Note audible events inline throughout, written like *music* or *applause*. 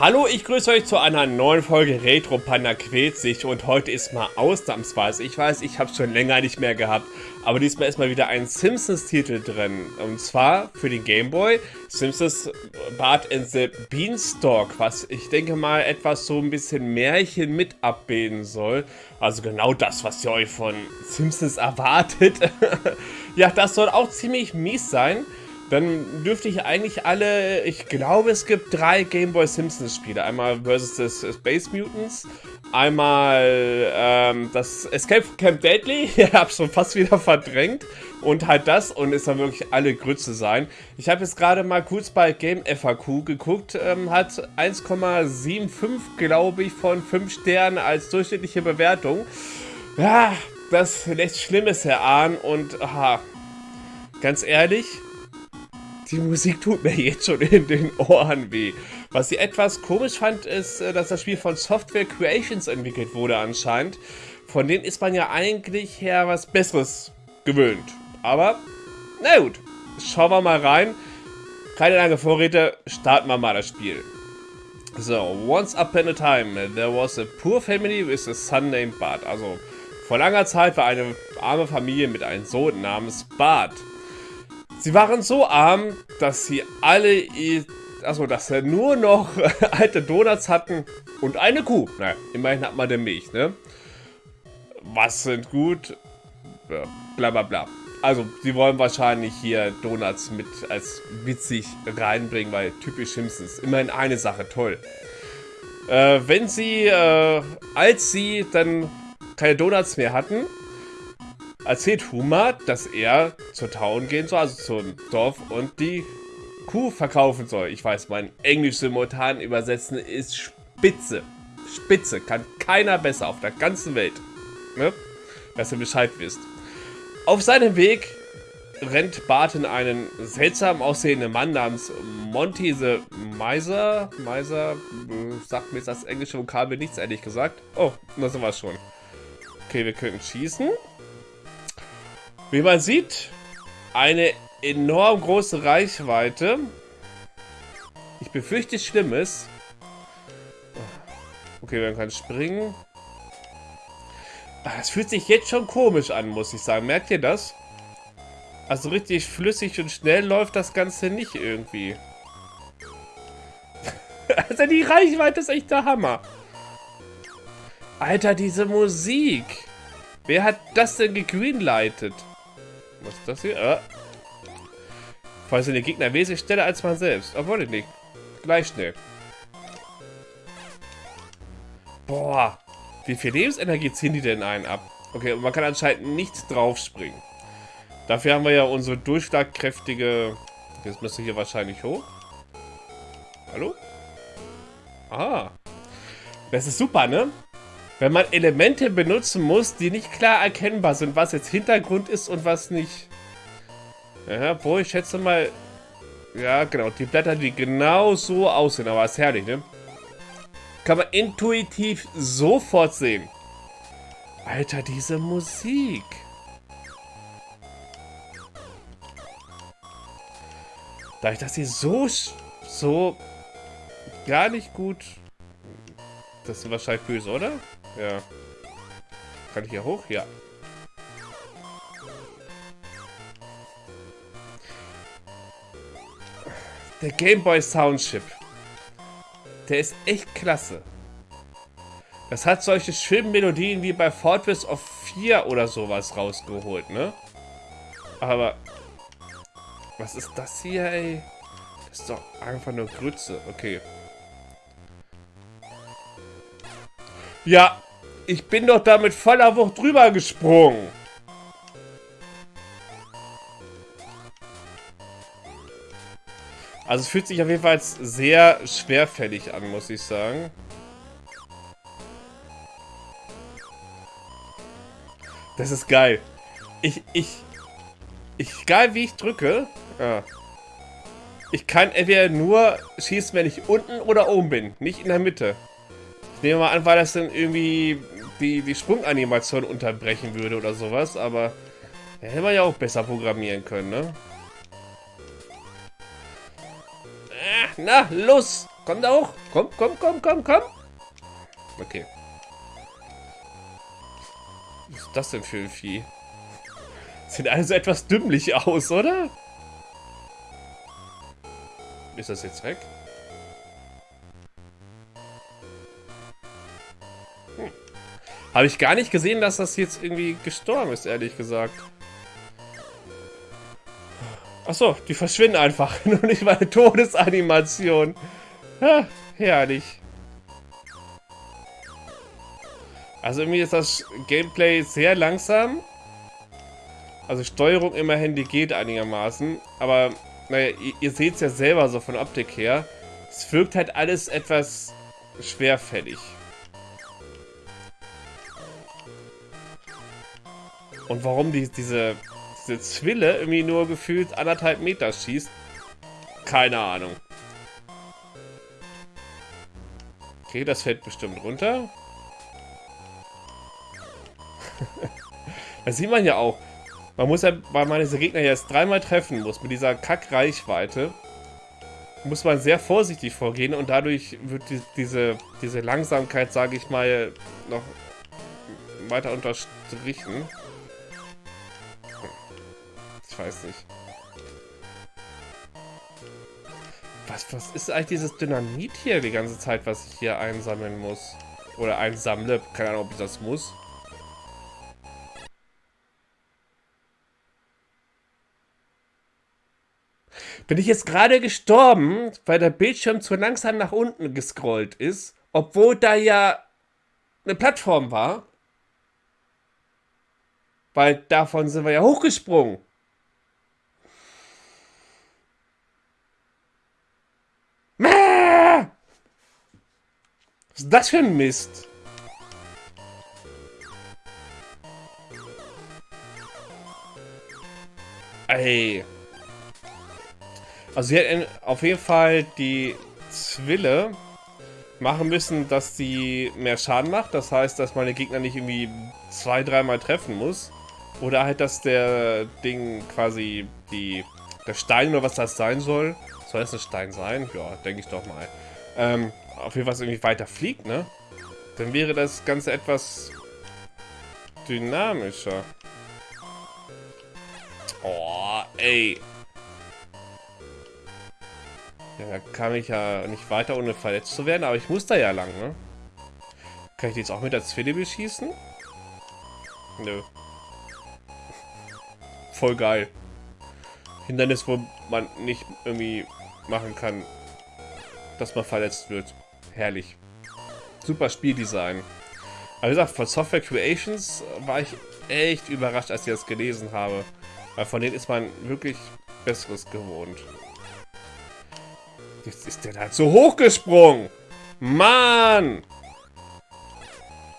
Hallo, ich grüße euch zu einer neuen Folge Retro Panda quält sich und heute ist mal ausnahmsweise, ich weiß, ich habe schon länger nicht mehr gehabt, aber diesmal ist mal wieder ein Simpsons-Titel drin und zwar für den Game Boy Simpsons Bart in the Beanstalk, was ich denke mal etwas so ein bisschen Märchen mit abbilden soll, also genau das, was ihr euch von Simpsons erwartet. *laughs* ja, das soll auch ziemlich mies sein. Dann dürfte ich eigentlich alle, ich glaube es gibt drei Game Boy Simpsons Spiele. Einmal versus das Space Mutants, einmal ähm, das Escape Camp Deadly, *laughs* ich habe schon fast wieder verdrängt. Und halt das und es soll wirklich alle Grütze sein. Ich habe jetzt gerade mal kurz bei Game FAQ geguckt, ähm, hat 1,75 glaube ich von 5 Sternen als durchschnittliche Bewertung. Ja, das lässt Schlimmes erahnen und aha, ganz ehrlich, die Musik tut mir jetzt schon in den Ohren weh. Was ich etwas komisch fand, ist, äh, dass das Spiel von Software Creations entwickelt wurde anscheinend. Von denen ist man ja eigentlich her was Besseres gewöhnt. Aber, na gut, schauen wir mal rein. Keine lange Vorräte, starten wir mal das Spiel. So, once upon a time, there was a poor family with a son named Bart. Also, vor langer Zeit war eine arme Familie mit einem Sohn namens Bart. Sie waren so arm, dass sie alle, also dass sie nur noch *laughs* alte Donuts hatten und eine Kuh. Na, immerhin hat man der Milch, ne? Was sind gut? Bla bla bla. Also, sie wollen wahrscheinlich hier Donuts mit als witzig reinbringen, weil typisch Simpsons. Immerhin eine Sache, toll. Äh, wenn sie, äh, als sie dann keine Donuts mehr hatten, erzählt Huma, dass er zur Town gehen soll, also zum Dorf und die Kuh verkaufen soll. Ich weiß, mein Englisch simultan übersetzen ist spitze. Spitze. Kann keiner besser auf der ganzen Welt. Ne? Dass ihr Bescheid wisst. Auf seinem Weg rennt Barton einen seltsam aussehenden Mann namens Monty the Miser. Miser, sagt mir das englische Vokabel nichts, ehrlich gesagt. Oh, das wir schon. Okay, wir können schießen. Wie man sieht, eine enorm große Reichweite. Ich befürchte Schlimmes. Okay, man kann springen. Das fühlt sich jetzt schon komisch an, muss ich sagen. Merkt ihr das? Also richtig flüssig und schnell läuft das Ganze nicht irgendwie. *laughs* also die Reichweite ist echt der Hammer. Alter, diese Musik. Wer hat das denn gegreenlightet? Das hier? Ah. Falls sind die Gegner wesentlich schneller als man selbst. Obwohl nicht. Gleich schnell. Boah. Wie viel Lebensenergie ziehen die denn ein ab? Okay, und man kann anscheinend nicht draufspringen. Dafür haben wir ja unsere durchschlagkräftige... Jetzt müsste hier wahrscheinlich hoch. Hallo? Ah. Das ist super, ne? Wenn man Elemente benutzen muss, die nicht klar erkennbar sind, was jetzt Hintergrund ist und was nicht. Ja, wo ich schätze mal... Ja, genau, die Blätter, die genau so aussehen, aber ist herrlich, ne? Kann man intuitiv sofort sehen. Alter, diese Musik. Da ich das hier so, so gar nicht gut... Das ist wahrscheinlich böse, oder? Ja. Kann ich hier hoch? Ja. Der Game Boy Soundchip. Der ist echt klasse. Das hat solche schönen Melodien wie bei Fortress of 4 oder sowas rausgeholt, ne? Aber... Was ist das hier, ey? Das ist doch einfach nur Grütze. Okay. Ja, ich bin doch da mit voller Wucht drüber gesprungen. Also es fühlt sich auf jeden Fall sehr schwerfällig an, muss ich sagen. Das ist geil. Ich, ich, ich, egal wie ich drücke, ja. ich kann entweder nur schießen, wenn ich unten oder oben bin, nicht in der Mitte. Ich nehme mal an, weil das dann irgendwie die, die Sprunganimation unterbrechen würde oder sowas, aber hätte man ja auch besser programmieren können, ne? Na, los! Komm da. Komm, komm, komm, komm, komm. Okay. Was ist das denn für ein Vieh? Sieht also etwas dümmlich aus, oder? Ist das jetzt weg? Hm. Habe ich gar nicht gesehen, dass das jetzt irgendwie gestorben ist, ehrlich gesagt. Achso, die verschwinden einfach. *laughs* Nur nicht meine Todesanimation. Ja, herrlich. Also irgendwie ist das Gameplay sehr langsam. Also Steuerung immerhin, die geht einigermaßen. Aber, naja, ihr, ihr seht es ja selber so von Optik her. Es wirkt halt alles etwas schwerfällig. Und warum die, diese, diese Zwille irgendwie nur gefühlt anderthalb Meter schießt, keine Ahnung. Okay, das fällt bestimmt runter. *laughs* das sieht man ja auch. Man muss ja, weil man diese Gegner jetzt dreimal treffen muss, mit dieser Kack-Reichweite, muss man sehr vorsichtig vorgehen und dadurch wird die, diese, diese Langsamkeit, sage ich mal, noch weiter unterstrichen. Ich weiß nicht. Was, was ist eigentlich dieses Dynamit hier die ganze Zeit, was ich hier einsammeln muss? Oder einsammle. Keine Ahnung, ob ich das muss. Bin ich jetzt gerade gestorben, weil der Bildschirm zu langsam nach unten gescrollt ist, obwohl da ja eine Plattform war? Weil davon sind wir ja hochgesprungen. Was ist das für ein Mist? Ey. Also sie hat auf jeden Fall die Zwille machen müssen, dass sie mehr Schaden macht. Das heißt, dass meine Gegner nicht irgendwie zwei, dreimal treffen muss. Oder halt, dass der Ding quasi die der Stein oder was das sein soll. Soll es ein Stein sein? Ja, denke ich doch mal. Ähm, auf jeden Fall irgendwie weiter fliegt, ne? Dann wäre das Ganze etwas dynamischer. Oh, ey. Ja, da kann ich ja nicht weiter, ohne verletzt zu werden, aber ich muss da ja lang, ne? Kann ich die jetzt auch mit der Zwille beschießen? Nö. Voll geil. Hindernis, wo man nicht irgendwie machen kann, dass man verletzt wird. Herrlich. Super Spieldesign. Aber wie gesagt, von Software Creations war ich echt überrascht, als ich das gelesen habe. Weil von denen ist man wirklich Besseres gewohnt. Jetzt ist der da so hochgesprungen. Mann!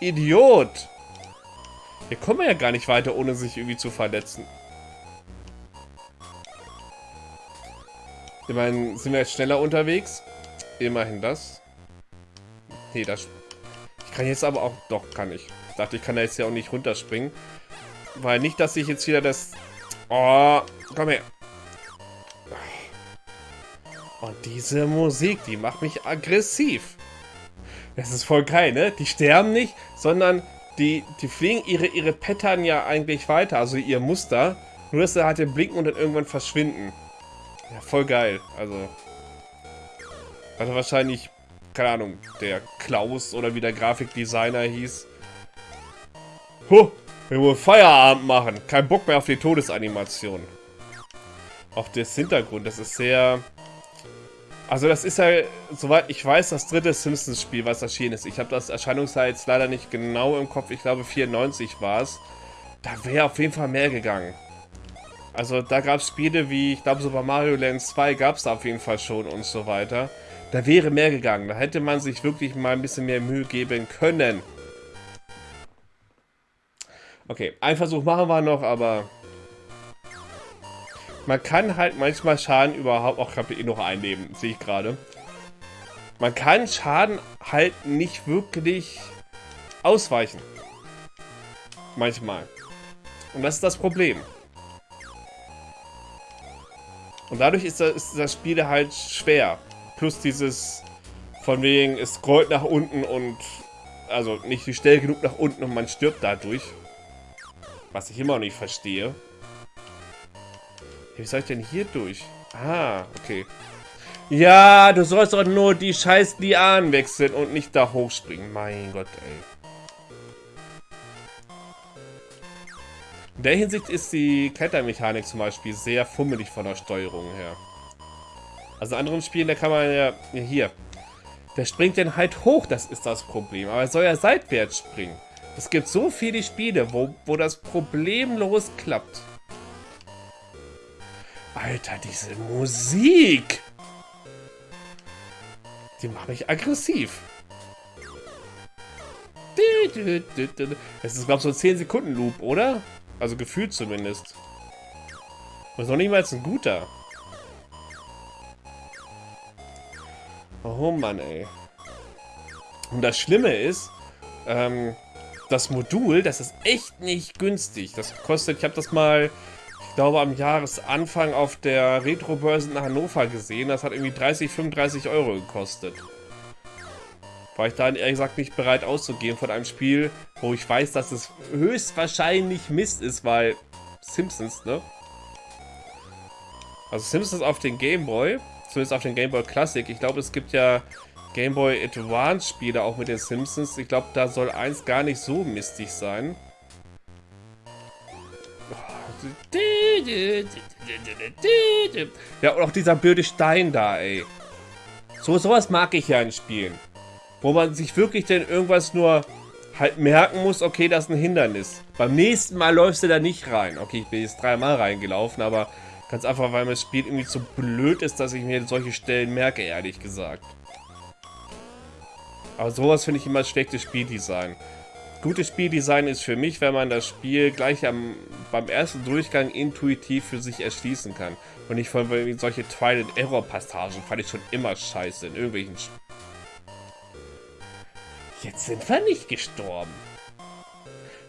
Idiot! Hier kommen wir ja gar nicht weiter, ohne sich irgendwie zu verletzen. Immerhin sind wir jetzt schneller unterwegs. Immerhin das. Nee, das... Ich kann jetzt aber auch... Doch, kann ich. Ich dachte, ich kann da jetzt ja auch nicht runterspringen. Weil nicht, dass ich jetzt wieder das... Oh, komm her. Und diese Musik, die macht mich aggressiv. Das ist voll geil, ne? Die sterben nicht, sondern die, die fliegen ihre, ihre Pattern ja eigentlich weiter, also ihr Muster. Nur, dass sie halt den Blinken und dann irgendwann verschwinden. Ja, voll geil. Also... Also wahrscheinlich keine Ahnung, der Klaus oder wie der Grafikdesigner hieß. Huh, wir wollen Feierabend machen. Kein Bock mehr auf die Todesanimation. Auch das Hintergrund, das ist sehr... Also das ist ja, soweit ich weiß, das dritte Simpsons-Spiel, was erschienen ist. Ich habe das Erscheinungsjahr jetzt leider nicht genau im Kopf. Ich glaube 94 war es. Da wäre auf jeden Fall mehr gegangen. Also da gab es Spiele wie, ich glaube Super Mario Land 2 gab es da auf jeden Fall schon und so weiter. Da wäre mehr gegangen. Da hätte man sich wirklich mal ein bisschen mehr Mühe geben können. Okay, ein Versuch machen wir noch, aber... Man kann halt manchmal Schaden überhaupt... Auch habe eh noch ein Leben, sehe ich gerade. Man kann Schaden halt nicht wirklich ausweichen. Manchmal. Und das ist das Problem. Und dadurch ist das, ist das Spiel halt schwer. Plus dieses Von wegen, es scrollt nach unten und... Also nicht schnell genug nach unten und man stirbt dadurch. Was ich immer noch nicht verstehe. Wie soll ich denn hier durch? Ah, okay. Ja, du sollst doch nur die scheiß Lianen wechseln und nicht da hochspringen. Mein Gott, ey. In der Hinsicht ist die Klettermechanik zum Beispiel sehr fummelig von der Steuerung her. Also in anderen Spielen, da kann man ja... hier. Der springt dann halt hoch, das ist das Problem. Aber er soll ja seitwärts springen. Es gibt so viele Spiele, wo, wo das problemlos klappt. Alter, diese Musik! Die macht mich aggressiv. Es ist, glaube ich, so ein 10 Sekunden Loop, oder? Also gefühlt zumindest. Das ist noch nicht mal ein guter. Oh Mann, ey. Und das Schlimme ist, ähm, das Modul, das ist echt nicht günstig. Das kostet, ich habe das mal, ich glaube, am Jahresanfang auf der Retro-Börse in Hannover gesehen. Das hat irgendwie 30, 35 Euro gekostet. War ich dann ehrlich gesagt nicht bereit auszugehen von einem Spiel, wo ich weiß, dass es höchstwahrscheinlich Mist ist, weil Simpsons, ne? Also Simpsons auf den Game Boy, zumindest auf den Game Boy Classic. Ich glaube, es gibt ja Game Boy Advance Spiele auch mit den Simpsons. Ich glaube, da soll eins gar nicht so mistig sein. Ja, und auch dieser blöde Stein da, ey. So sowas mag ich ja in Spielen. Wo man sich wirklich denn irgendwas nur halt merken muss, okay, das ist ein Hindernis. Beim nächsten Mal läufst du da nicht rein. Okay, ich bin jetzt dreimal reingelaufen, aber ganz einfach, weil mir das Spiel irgendwie zu blöd ist, dass ich mir solche Stellen merke, ehrlich gesagt. Aber sowas finde ich immer schlechtes Spieldesign. Gutes Spieldesign ist für mich, wenn man das Spiel gleich am, beim ersten Durchgang intuitiv für sich erschließen kann. Und nicht von solche Trial-and-Error-Passagen fand ich schon immer scheiße in irgendwelchen Spielen. Jetzt sind wir nicht gestorben.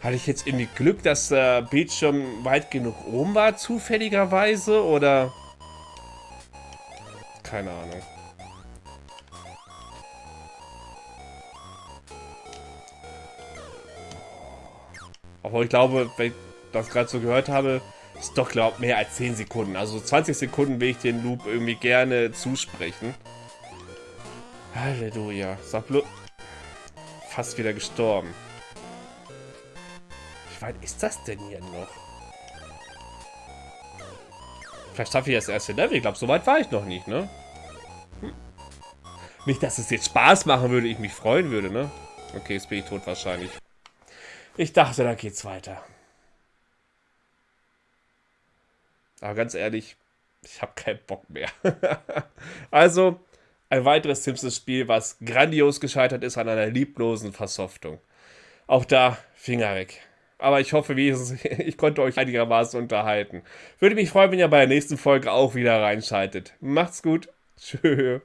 Hatte ich jetzt irgendwie Glück, dass der Bildschirm weit genug oben war, zufälligerweise, oder... Keine Ahnung. Aber ich glaube, wenn ich das gerade so gehört habe, ist doch, glaube mehr als 10 Sekunden. Also 20 Sekunden will ich den Loop irgendwie gerne zusprechen. Halleluja. Sag bloß fast wieder gestorben. Weit ist das denn hier noch? Vielleicht schaffe ich das erste Level. Ich glaube, so weit war ich noch nicht, ne? Hm. Nicht, dass es jetzt Spaß machen würde, ich mich freuen würde, ne? Okay, jetzt bin ich tot wahrscheinlich. Ich dachte, da geht's weiter. Aber ganz ehrlich, ich habe keinen Bock mehr. *laughs* also, ein weiteres Simpsons-Spiel, was grandios gescheitert ist an einer lieblosen Versoftung. Auch da Finger weg. Aber ich hoffe *laughs* ich konnte euch einigermaßen unterhalten. Würde mich freuen, wenn ihr bei der nächsten Folge auch wieder reinschaltet. Macht's gut. *laughs* Tschö.